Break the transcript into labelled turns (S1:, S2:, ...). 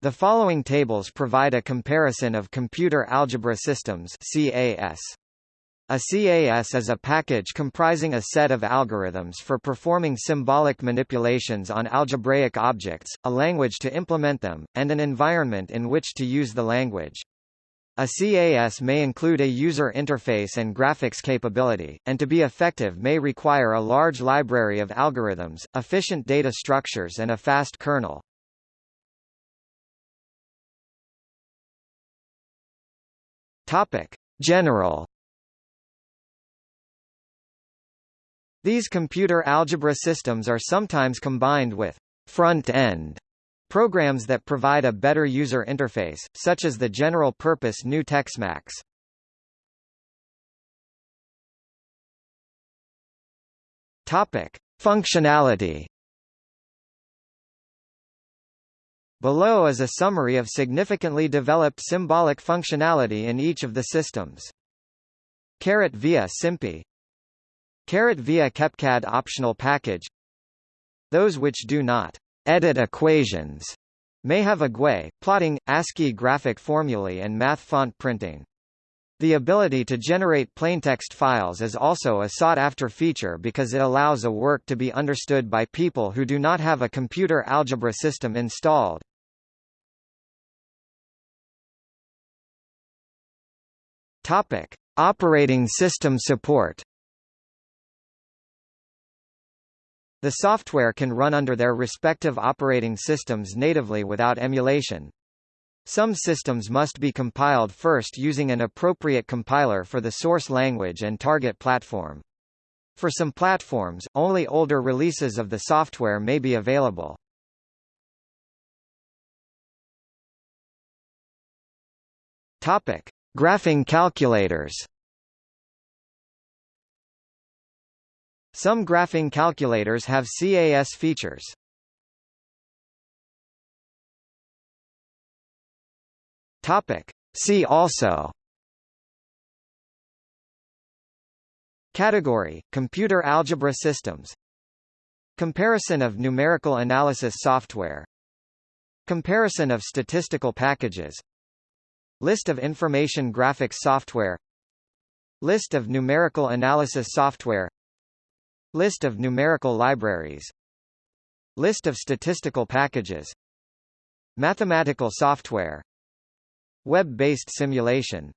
S1: The following tables provide a comparison of computer algebra systems CAS. A CAS is a package comprising a set of algorithms for performing symbolic manipulations on algebraic objects, a language to implement them, and an environment in which to use the language. A CAS may include a user interface and graphics capability, and to be effective may require a large library of algorithms, efficient data structures and a fast kernel. Topic: General These computer algebra systems are sometimes combined with front-end Programs that provide a better user interface, such as the general-purpose GNU TeXmacs. Topic: Functionality. Below is a summary of significantly developed symbolic functionality in each of the systems. Caret via SymPy Caret via QEPCAD optional package Those which do not edit equations may have a GUI, plotting, ASCII graphic formulae and math font printing. The ability to generate plaintext files is also a sought-after feature because it allows a work to be understood by people who do not have a computer algebra system installed. Topic: Operating system support. The software can run under their respective operating systems natively without emulation. Some systems must be compiled first using an appropriate compiler for the source language and target platform. For some platforms, only older releases of the software may be available. Topic: Graphing calculators. Some graphing calculators have CAS features. Topic. See also Category, Computer algebra systems Comparison of numerical analysis software Comparison of statistical packages List of information graphics software. List of numerical analysis software. List of numerical libraries. List of statistical packages. Mathematical software. Web-based simulation